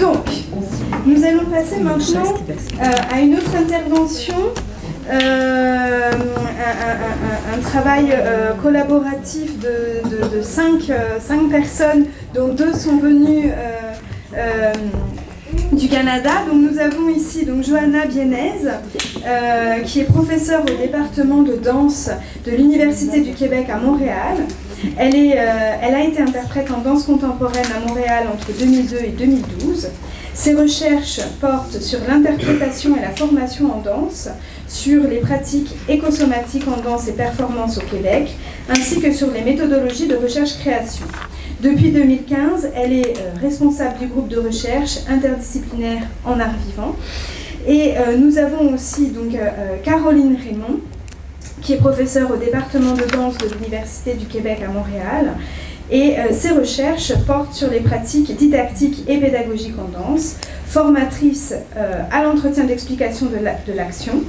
Donc, nous allons passer maintenant euh, à une autre intervention, euh, un, un- un- un travail euh, collaboratif de, de- de cinq, euh, cinq personnes, dont deux sont venues du Canada. Donc, nous avons ici donc, Johanna Bienez, qui est professeure au département de danse de l'Université du Québec à Montréal. Elle, est, elle a été interprète en danse contemporaine à Montréal entre 2002 et 2012. Ses recherches portent sur l'interprétation et la formation en danse, sur les pratiques écosomatiques en danse et performance au Québec, ainsi que sur les méthodologies de recherche-création. Depuis 2015, elle est euh, responsable du groupe de recherche interdisciplinaire en art vivant. Et euh, nous avons aussi donc, euh, Caroline Raymond, qui est professeure au département de danse de l'Université du Québec à Montréal. Et euh, ses recherches portent sur les pratiques didactiques et pédagogiques en danse, formatrice euh, à l'entretien d'explication de la- de l'action.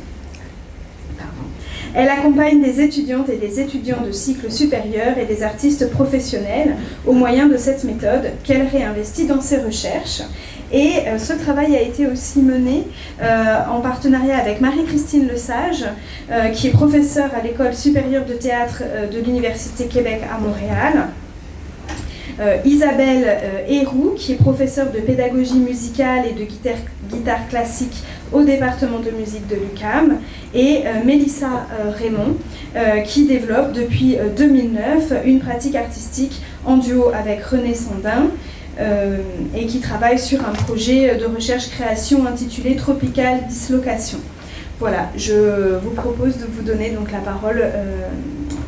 Elle accompagne des étudiantes et des étudiants de cycle supérieur et des artistes professionnels au moyen de cette méthode qu'elle réinvestit dans ses recherches. Et euh, ce travail a été aussi mené euh, en partenariat avec Marie-Christine Lesage, euh, qui est professeure à l'école supérieure de théâtre euh, de l'Université Québec à Montréal. Euh, Isabelle euh, Héroux, qui est professeure de pédagogie musicale et de guitare, classique au département de musique de l'UCAM, et euh, Mélissa Raymond, qui développe depuis euh, 2009 une pratique artistique en duo avec René Sandin, et qui travaille sur un projet de recherche-création intitulé Tropical Dislocation. Voilà, je vous propose de vous donner donc la parole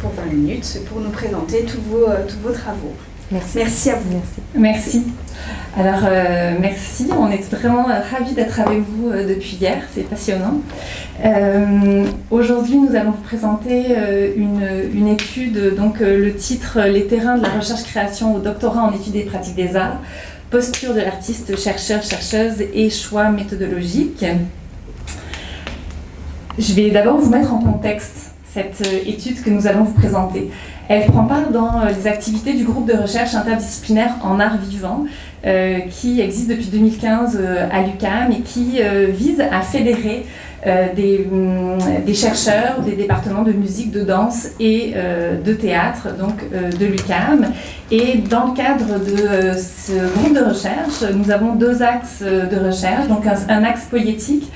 pour 20 minutes pour nous présenter tous vos travaux. Merci. Merci à vous. Merci. Alors, euh, merci. On est vraiment euh, ravis d'être avec vous euh, depuis hier. C'est passionnant. Euh, Aujourd'hui, nous allons vous présenter une, une étude, donc le titre Les terrains de la recherche-création au doctorat en études et pratiques des arts, posture de l'artiste, chercheur, chercheuse et choix méthodologiques. Je vais d'abord vous mettre en contexte cette étude que nous allons vous présenter. Elle prend part dans euh, les activités du groupe de recherche interdisciplinaire en art vivant euh, qui existe depuis 2015 euh, à l'UQAM et qui euh, vise à fédérer des, hum, des chercheurs des départements de musique, de danse et de théâtre donc de l'UQAM. Et dans le cadre de ce groupe de recherche, nous avons deux axes de recherche, donc un axe poétique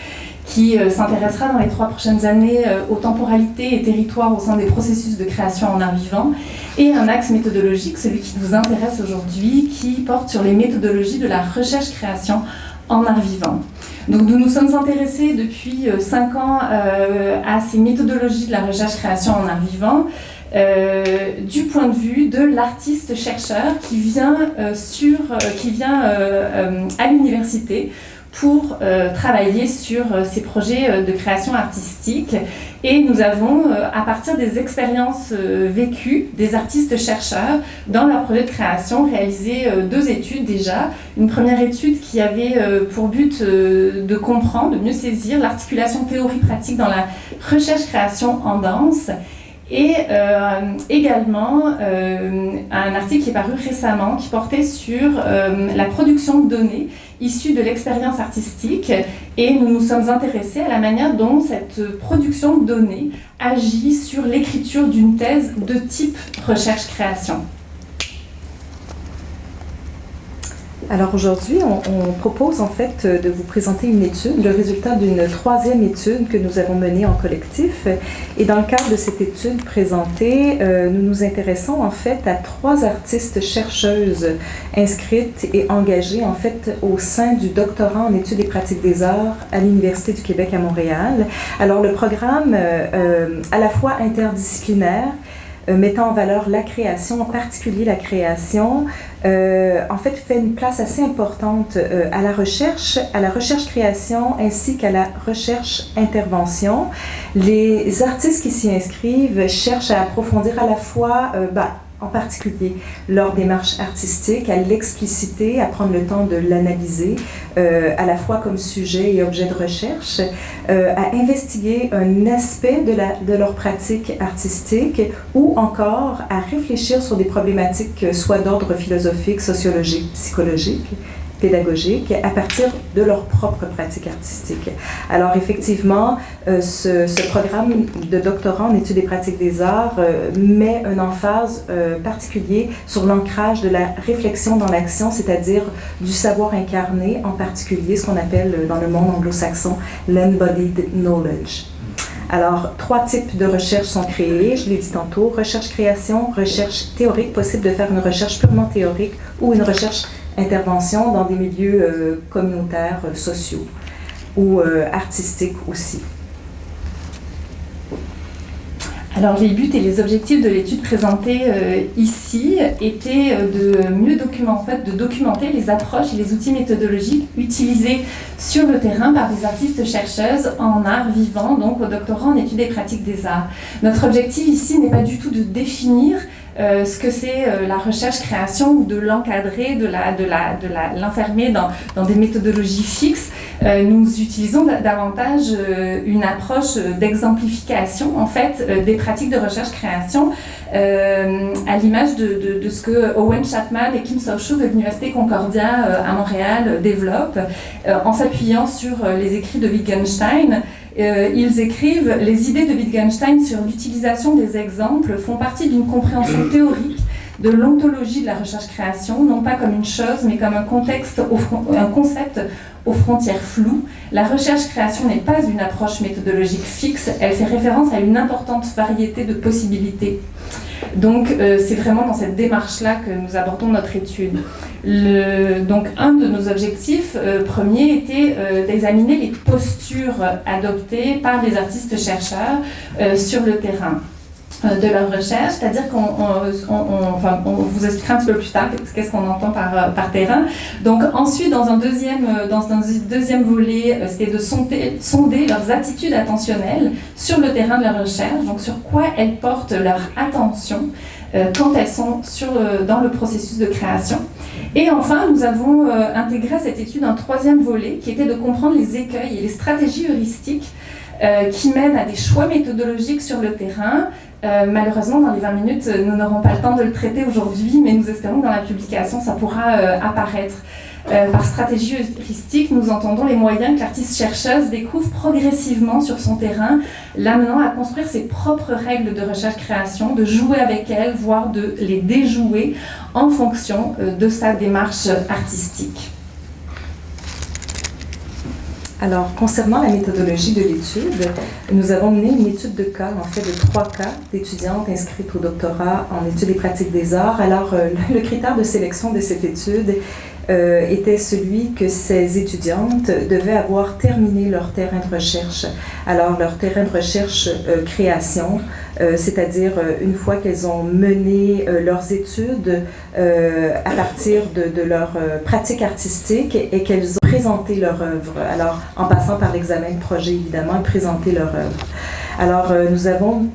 qui euh, s'intéressera dans les trois prochaines années euh, aux temporalités et territoires au sein des processus de création en art vivant, et un axe méthodologique, celui qui nous intéresse aujourd'hui, qui porte sur les méthodologies de la recherche-création en art vivant. Donc nous nous sommes intéressés depuis euh, cinq ans euh, à ces méthodologies de la recherche-création en art vivant, euh, du point de vue de l'artiste-chercheur qui vient, euh, sur, euh, qui vient euh, euh, à l'université pour euh, travailler sur euh, ces projets euh, de création artistique. Et nous avons, euh, à partir des expériences euh, vécues des artistes-chercheurs dans leur projet de création, réalisé euh, deux études déjà. Une première étude qui avait pour but de comprendre, de mieux saisir l'articulation théorie-pratique dans la recherche-création en danse et euh, également euh, un article qui est paru récemment qui portait sur euh, la production de données issues de l'expérience artistique et nous nous sommes intéressés à la manière dont cette production de données agit sur l'écriture d'une thèse de type recherche-création. Alors aujourd'hui, on, propose en fait de vous présenter une étude, le résultat d'une troisième étude que nous avons menée en collectif. Et dans le cadre de cette étude présentée, euh, nous nous intéressons en fait à trois artistes chercheuses inscrites et engagées en fait au sein du doctorat en études et pratiques des arts à l'Université du Québec à Montréal. Alors le programme euh, euh, à la fois interdisciplinaire, euh, mettant en valeur la création, en particulier la création en fait, fait une place assez importante à la recherche, à la recherche-création ainsi qu'à la recherche-intervention. Les artistes qui s'y inscrivent cherchent à approfondir à la fois bah, en particulier leur démarche artistique, à l'expliciter, à prendre le temps de l'analyser, euh, à la fois comme sujet et objet de recherche, euh, à investiguer un aspect de, de leur pratique artistique ou encore à réfléchir sur des problématiques soit d'ordre philosophique, sociologique, psychologique pédagogique à partir de leur propre pratique artistique. Alors effectivement, euh, ce, programme de doctorat en études et pratiques des arts euh, met un emphase euh, particulier sur l'ancrage de la réflexion dans l'action, c'est-à-dire du savoir incarné, en particulier ce qu'on appelle dans le monde anglo-saxon l'embodied knowledge. Alors, trois types de recherches sont créés, je l'ai dit tantôt, recherche-création, recherche théorique, possible de faire une recherche purement théorique ou une recherche intervention dans des milieux euh, communautaires, euh, sociaux ou euh, artistiques aussi. Alors les buts et les objectifs de l'étude présentée ici étaient de mieux documenter, documenter les approches et les outils méthodologiques utilisés sur le terrain par des artistes chercheuses en art vivant, donc au doctorat en études et pratiques des arts. Notre objectif ici n'est pas du tout de définir euh, ce que c'est euh, la recherche-création ou de l'encadrer, de l'enfermer la, de la, dans, dans, des méthodologies fixes. Euh, nous utilisons davantage une approche d'exemplification en fait des pratiques de recherche-création à l'image de, de, ce que Owen Chapman et Kim So-Shu de l'Université Concordia à Montréal développent en s'appuyant sur les écrits de Wittgenstein euh, ils écrivent Les idées de Wittgenstein sur l'utilisation des exemples font partie d'une compréhension théorique de l'ontologie de la recherche-création, non pas comme une chose, mais comme un, contexte un concept aux frontières floues. La recherche-création n'est pas une approche méthodologique fixe, elle fait référence à une importante variété de possibilités. Donc euh, c'est vraiment dans cette démarche-là que nous abordons notre étude. donc un de nos objectifs euh, premiers était euh, d'examiner les postures adoptées par les artistes chercheurs sur le terrain. Euh, de leur recherche, c'est-à-dire qu'on enfin, on vous expliquera un petit peu plus tard qu'est-ce qu'on entend par, euh, par terrain. Donc ensuite, dans un deuxième, euh, dans, un deuxième volet, c'était de sonder, sonder leurs attitudes attentionnelles sur le terrain de la recherche, donc sur quoi elles portent leur attention quand elles sont sur, dans le processus de création. Et enfin, nous avons intégré à cette étude un troisième volet qui était de comprendre les écueils et les stratégies heuristiques qui mènent à des choix méthodologiques sur le terrain, euh, malheureusement, dans les 20 minutes, nous n'aurons pas le temps de le traiter aujourd'hui, mais nous espérons que dans la publication, ça pourra euh, apparaître. Euh, par stratégie heuristique, nous entendons les moyens que l'artiste-chercheuse découvre progressivement sur son terrain, l'amenant à construire ses propres règles de recherche-création, de jouer avec elles, voire de les déjouer en fonction de sa démarche artistique. Alors, concernant la méthodologie de l'étude, nous avons mené une étude de cas, en fait, de trois cas d'étudiantes inscrites au doctorat en études et pratiques des arts. Alors, euh, le critère de sélection de cette étude euh, était celui que ces étudiantes devaient avoir terminé leur terrain de recherche. Alors, leur terrain de recherche euh, création, euh, c'est-à-dire une fois qu'elles ont mené leurs études à partir de, leur pratique artistique et qu'elles ont présenté leur œuvre. Alors, en passant par l'examen de projet, évidemment, présenter leur œuvre. Alors, nous avons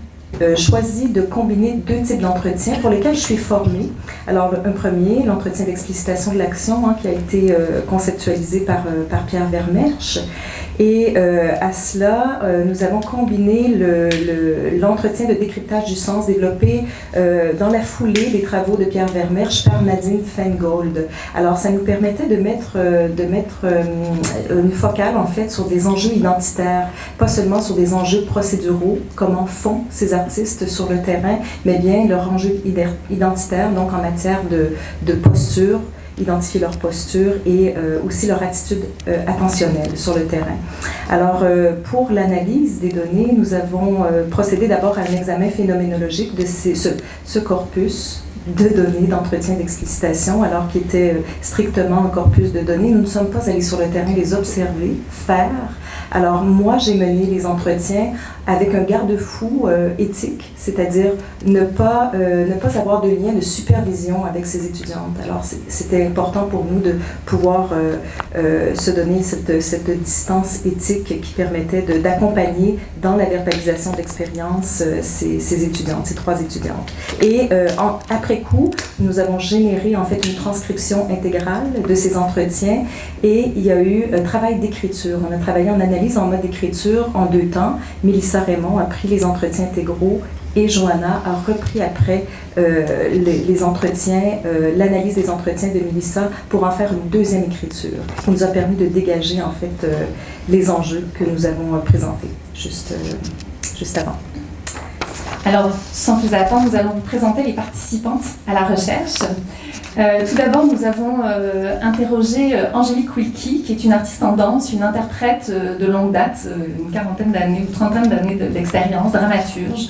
euh, choisi de combiner deux types d'entretiens pour lesquels je suis formée. Alors, un premier, l'entretien d'explicitation de l'action, hein, qui a été euh, conceptualisé par, euh, Pierre Vermersch. Et à cela, nous avons combiné l'entretien le, de décryptage du sens développé dans la foulée des travaux de Pierre Vermersch par Nadine Feingold. Alors, ça nous permettait de mettre, de mettre une focale, en fait, sur des enjeux identitaires, pas seulement sur des enjeux procéduraux, comment font ces sur le terrain, mais bien leur enjeu identitaire, donc en matière de, posture, identifier leur posture et euh, aussi leur attitude euh, attentionnelle sur le terrain. Alors, euh, pour l'analyse des données, nous avons procédé d'abord à un examen phénoménologique de ce, ce, corpus de données d'entretien d'explicitation, alors qu'il était strictement un corpus de données. Nous ne sommes pas allés sur le terrain les observer, faire. Alors moi, j'ai mené les entretiens avec un garde-fou euh, éthique, c'est-à-dire ne pas, euh, ne pas avoir de lien de supervision avec ces étudiantes. Alors c'était important pour nous de pouvoir euh, se donner cette, cette, distance éthique qui permettait d'accompagner dans la verbalisation d'expérience ces, ces, étudiantes, ces trois étudiantes. Et après coup, nous avons généré en fait une transcription intégrale de ces entretiens et il y a eu un travail d'écriture. On a travaillé en analyse en mode d'écriture en deux temps. Mélissa Raymond a pris les entretiens intégraux et Johanna a repris après euh, les, entretiens, euh, l'analyse des entretiens de Mélissa pour en faire une deuxième écriture qui nous a permis de dégager en fait euh, les enjeux que nous avons présentés juste, juste avant. Alors, sans plus attendre, nous allons vous présenter les participantes à la recherche. Euh, tout d'abord, nous avons euh, interrogé euh, Angélique Wilkie, qui est une artiste en danse, une interprète de longue date, une quarantaine d'années ou trentaine d'années d'expérience, dramaturge,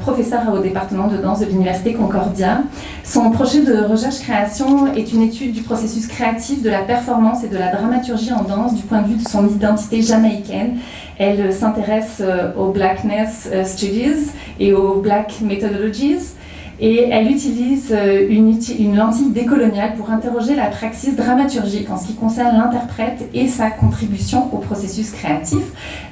professeure au département de danse de l'Université Concordia. Son projet de recherche-création est une étude du processus créatif de la performance et de la dramaturgie en danse du point de vue de son identité jamaïcaine. Elle s'intéresse aux Blackness Studies et aux Black Methodologies et elle utilise euh, une, lentille décoloniale pour interroger la praxis dramaturgique en ce qui concerne l'interprète et sa contribution au processus créatif.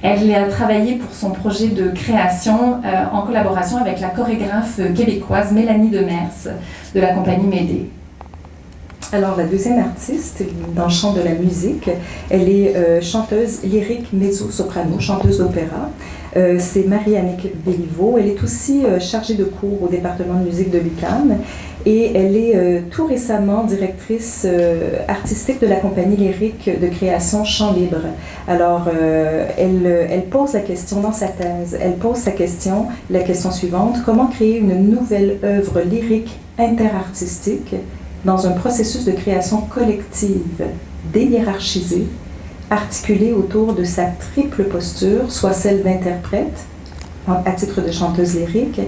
Elle a travaillé pour son projet de création euh, en collaboration avec la chorégraphe québécoise Mélanie Demers de la compagnie Médée. Alors, la deuxième artiste, dans le champ de la musique, elle est euh, chanteuse lyrique mezzo-soprano, chanteuse d'opéra. Euh, c'est Marie-Annick Béliveau. Elle est aussi euh, chargée de cours au département de musique de l'UQAM et elle est tout récemment directrice artistique de la compagnie lyrique de création Chant Libre. Alors, elle, elle pose la question dans sa thèse, elle pose sa question, la question suivante, comment créer une nouvelle œuvre lyrique interartistique dans un processus de création collective déhiérarchisé, articulé autour de sa triple posture, soit celle d'interprète, à titre de chanteuse lyrique,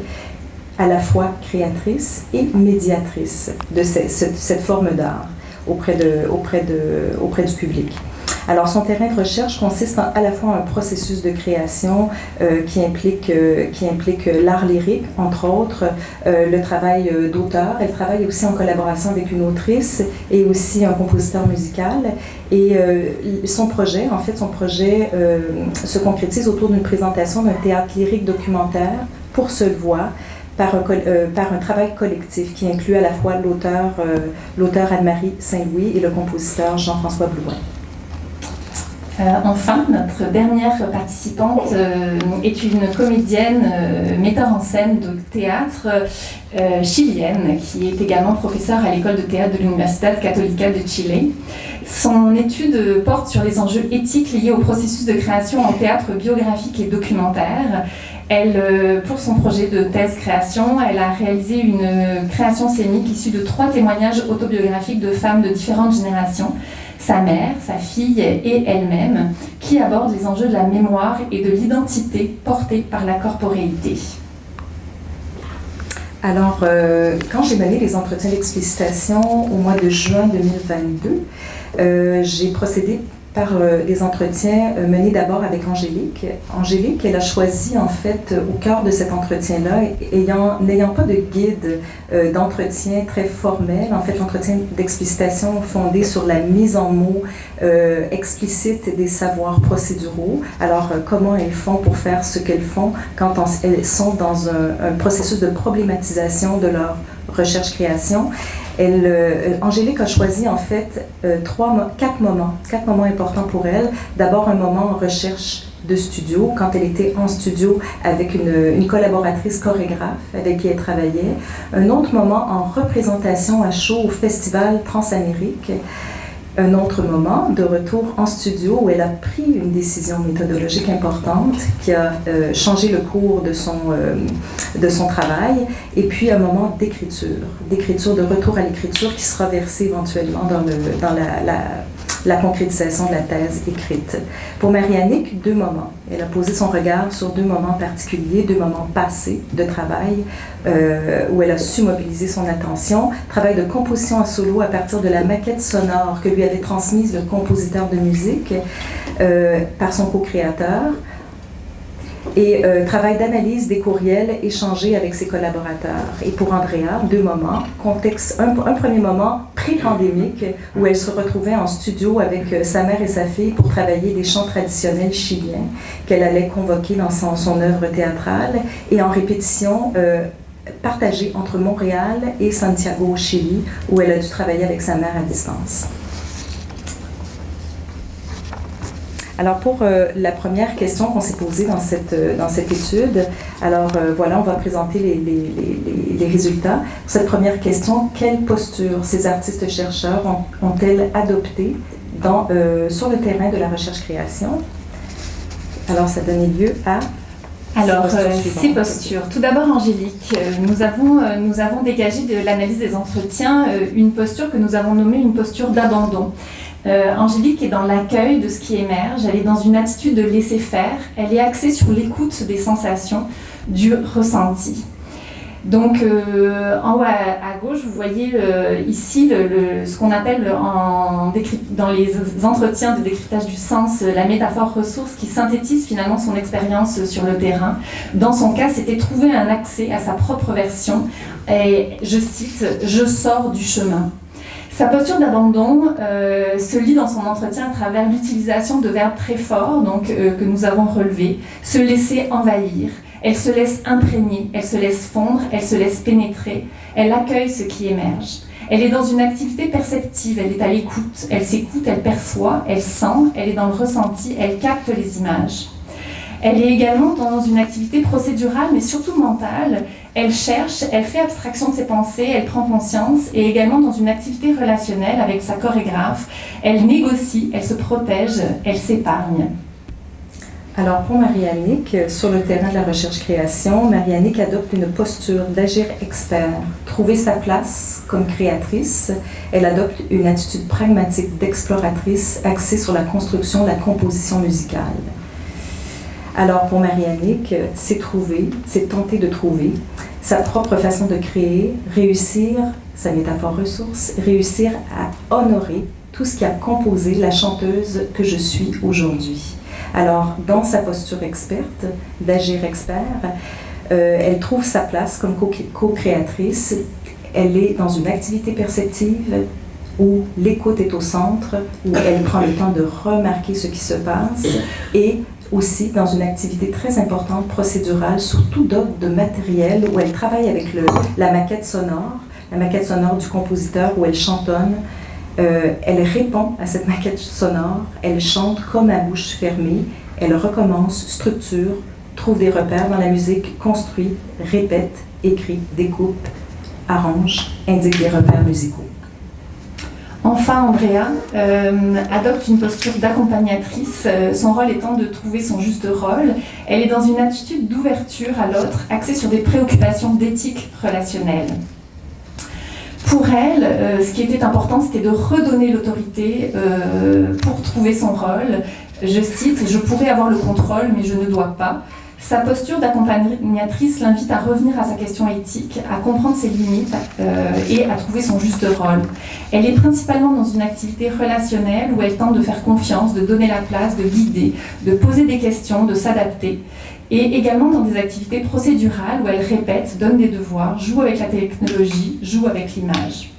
à la fois créatrice et médiatrice de cette, forme d'art auprès du public. Alors, son terrain de recherche consiste à la fois un processus de création euh, qui implique, euh, implique l'art lyrique, entre autres, euh, le travail d'auteur. Elle travaille aussi en collaboration avec une autrice et aussi un compositeur musical. Et son projet, en fait, son projet se concrétise autour d'une présentation d'un théâtre lyrique documentaire pour seule voix, par un, par un, travail collectif qui inclut à la fois l'auteur l'auteur Anne-Marie Saint-Louis et le compositeur Jean-François Blouin. Euh, enfin, notre dernière participante euh, est une comédienne, euh, metteur en scène de théâtre chilienne, qui est également professeure à l'école de théâtre de l'Universidad Católica de Chile. Son étude porte sur les enjeux éthiques liés au processus de création en théâtre biographique et documentaire. Elle, pour son projet de thèse création, elle a réalisé une création scénique issue de trois témoignages autobiographiques de femmes de différentes générations sa mère, sa fille et elle-même, qui abordent les enjeux de la mémoire et de l'identité portée par la corporéité. Alors, euh, quand j'ai mené les entretiens d'explicitation au mois de juin 2022, euh, j'ai procédé euh, les entretiens euh, menés d'abord avec Angélique. Angélique, elle a choisi en fait au cœur de cet entretien-là, ayant n'ayant pas de guide euh, d'entretien très formel, en fait l'entretien d'explicitation fondé sur la mise en mots explicite des savoirs procéduraux. Alors comment elles font pour faire ce qu'elles font quand elles sont dans un processus de problématisation de leur recherche-création. Euh, Angélique a choisi en fait euh, trois, quatre moments, quatre moments importants pour elle. D'abord un moment en recherche de studio, quand elle était en studio avec une, une, collaboratrice chorégraphe avec qui elle travaillait. Un autre moment en représentation à chaud au Festival Transamérique un autre moment de retour en studio où elle a pris une décision méthodologique importante qui a euh, changé le cours de son, euh, de son travail, et puis un moment d'écriture, d'écriture, de retour à l'écriture qui sera versé éventuellement dans, le, dans la, la concrétisation de la thèse écrite. Pour Marianique, deux moments. Elle a posé son regard sur deux moments particuliers, deux moments passés de travail, euh, où elle a su mobiliser son attention. Travail de composition en solo à partir de la maquette sonore que lui avait transmise le compositeur de musique euh, par son co-créateur et euh, travail d'analyse des courriels échangés avec ses collaborateurs. Et pour Andrea, deux moments. Un, premier moment pré-pandémique où elle se retrouvait en studio avec euh, sa mère et sa fille pour travailler des chants traditionnels chiliens qu'elle allait convoquer dans son, son œuvre théâtrale et en répétition euh, partagée entre Montréal et Santiago au Chili où elle a dû travailler avec sa mère à distance. Alors pour euh, la première question qu'on s'est posée dans cette, euh, dans cette étude, alors euh, voilà, on va présenter les, les, les, résultats. Pour cette première question, quelle posture ces artistes-chercheurs ont-elles adoptée dans, sur le terrain de la recherche-création? Alors ça donnait lieu à alors, ces postures. Tout d'abord, Angélique, nous avons, nous avons dégagé de l'analyse des entretiens une posture que nous avons nommée une posture d'abandon. Euh, Angélique est dans l'accueil de ce qui émerge, elle est dans une attitude de laisser faire, elle est axée sur l'écoute des sensations, du ressenti. Donc euh, en haut à, gauche, vous voyez euh, ici ce qu'on appelle dans les entretiens de décryptage du sens la métaphore ressource qui synthétise finalement son expérience sur le terrain. Dans son cas, c'était trouver un accès à sa propre version et je cite, je sors du chemin. Sa posture d'abandon euh, se lit dans son entretien à travers l'utilisation de verbes très forts donc, euh, que nous avons relevés. Se laisser envahir, elle se laisse imprégner, elle se laisse fondre, elle se laisse pénétrer, elle accueille ce qui émerge. Elle est dans une activité perceptive, elle est à l'écoute, elle s'écoute, elle perçoit, elle sent, elle est dans le ressenti, elle capte les images. Elle est également dans une activité procédurale, mais surtout mentale. Elle cherche, elle fait abstraction de ses pensées, elle prend conscience, et également dans une activité relationnelle avec sa chorégraphe. Elle négocie, elle se protège, elle s'épargne. Alors pour Marianique, sur le terrain de la recherche-création, Marianique adopte une posture d'agir expert, trouver sa place comme créatrice. Elle adopte une attitude pragmatique d'exploratrice axée sur la construction, la composition musicale. Alors pour Marianique, c'est trouver, c'est tenter de trouver sa propre façon de créer, réussir, sa métaphore ressource, réussir à honorer tout ce qui a composé la chanteuse que je suis aujourd'hui. Alors, dans sa posture experte, d'agir expert, euh, elle trouve sa place comme co-créatrice. Elle est dans une activité perceptive où l'écoute est au centre, où elle prend le temps de remarquer ce qui se passe et aussi dans une activité très importante procédurale, surtout d'ordre de matériel, où elle travaille avec la maquette sonore, la maquette sonore du compositeur, où elle chantonne. Euh, elle répond à cette maquette sonore, elle chante comme à bouche fermée, elle recommence, structure, trouve des repères dans la musique, construit, répète, écrit, découpe, arrange, indique des repères musicaux. Enfin, Andrea euh, adopte une posture d'accompagnatrice, euh, son rôle étant de trouver son juste rôle. Elle est dans une attitude d'ouverture à l'autre, axée sur des préoccupations d'éthique relationnelle. Pour elle, euh, ce qui était important, c'était de redonner l'autorité pour trouver son rôle. Je cite, Je pourrais avoir le contrôle, mais je ne dois pas. Sa posture d'accompagnatrice l'invite à revenir à sa question éthique, à comprendre ses limites euh, et à trouver son juste rôle. Elle est principalement dans une activité relationnelle où elle tente de faire confiance, de donner la place, de guider, de poser des questions, de s'adapter. Et également dans des activités procédurales où elle répète, donne des devoirs, joue avec la technologie, joue avec l'image.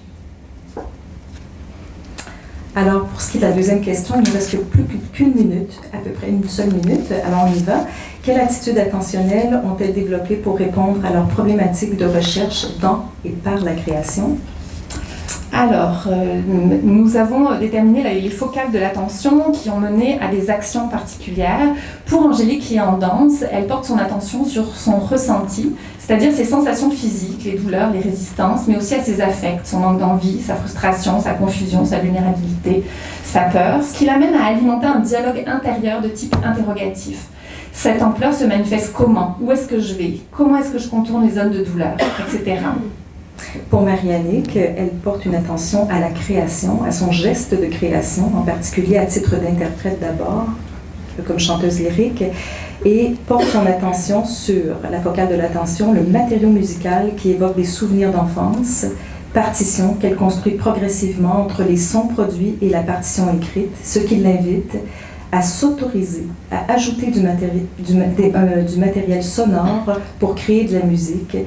Alors, pour ce qui est de la deuxième question, il ne reste plus qu'une minute, à peu près une seule minute. Alors, on y va. Quelle attitude attentionnelle ont-elles développée pour répondre à leurs problématiques de recherche dans et par la création? Alors, euh, nous avons déterminé les focales de l'attention qui ont mené à des actions particulières. Pour Angélique qui est en danse, elle porte son attention sur son ressenti, c'est-à-dire ses sensations physiques, les douleurs, les résistances, mais aussi à ses affects, son manque d'envie, sa frustration, sa confusion, sa vulnérabilité, sa peur, ce qui l'amène à alimenter un dialogue intérieur de type interrogatif. Cette ampleur se manifeste comment? Où est-ce que je vais? Comment est-ce que je contourne les zones de douleur? Etc. Pour Marianique, elle porte une attention à la création, à son geste de création, en particulier à titre d'interprète d'abord, comme chanteuse lyrique, et porte son attention sur la focale de l'attention, le matériau musical qui évoque des souvenirs d'enfance, partition qu'elle construit progressivement entre les sons produits et la partition écrite, ce qui l'invite à s'autoriser, à ajouter du, euh, du, matériel sonore pour créer de la musique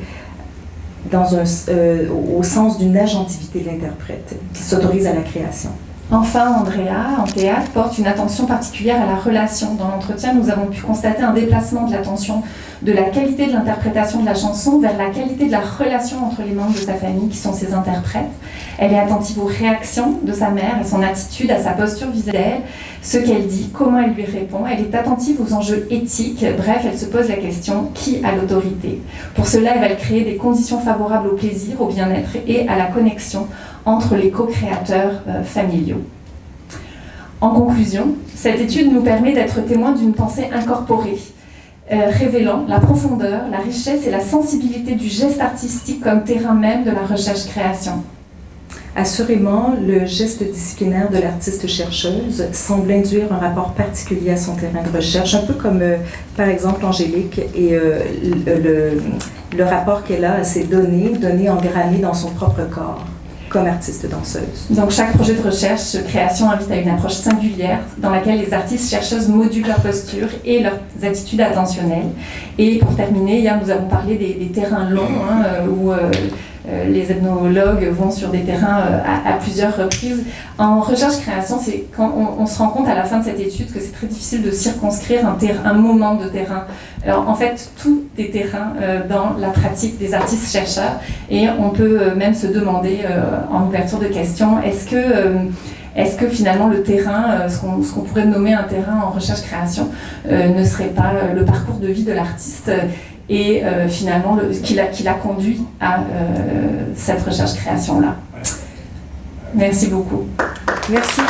dans un, euh, au sens d'une agentivité de l'interprète, qui s'autorise à la création. Enfin, Andrea, en théâtre, porte une attention particulière à la relation. Dans l'entretien, nous avons pu constater un déplacement de l'attention de la qualité de l'interprétation de la chanson vers la qualité de la relation entre les membres de sa famille, qui sont ses interprètes. Elle est attentive aux réactions de sa mère, à son attitude, à sa posture vis-à-vis d'elle, ce qu'elle dit, comment elle lui répond. Elle est attentive aux enjeux éthiques. Bref, elle se pose la question qui a l'autorité? Pour cela, elle va créer des conditions favorables au plaisir, au bien-être et à la connexion entre les co-créateurs euh, familiaux. En conclusion, cette étude nous permet d'être témoins d'une pensée incorporée, euh, révélant la profondeur, la richesse et la sensibilité du geste artistique comme terrain même de la recherche-création. Assurément, le geste disciplinaire de l'artiste-chercheuse semble induire un rapport particulier à son terrain de recherche, un peu comme, euh, par exemple, Angélique et le, le, rapport qu'elle a à ses données, données engrammées dans son propre corps comme artiste danseuse. Donc chaque projet de recherche, création invite à une approche singulière dans laquelle les artistes chercheuses modulent leur posture et leurs attitudes attentionnelles. Et pour terminer, hier nous avons parlé des, terrains longs hein, euh, où euh, les ethnologues vont sur des terrains euh, à, plusieurs reprises. En recherche-création, c'est quand on, se rend compte à la fin de cette étude que c'est très difficile de circonscrire un, un, moment de terrain. Alors en fait, tout est terrain euh, dans la pratique des artistes-chercheurs et on peut même se demander en ouverture de questions, est-ce que est-ce que finalement le terrain, ce qu'on pourrait nommer un terrain en recherche-création, ne serait pas le parcours de vie de l'artiste et euh, finalement qui l'a conduit à euh, cette recherche-création-là. Merci beaucoup. Merci.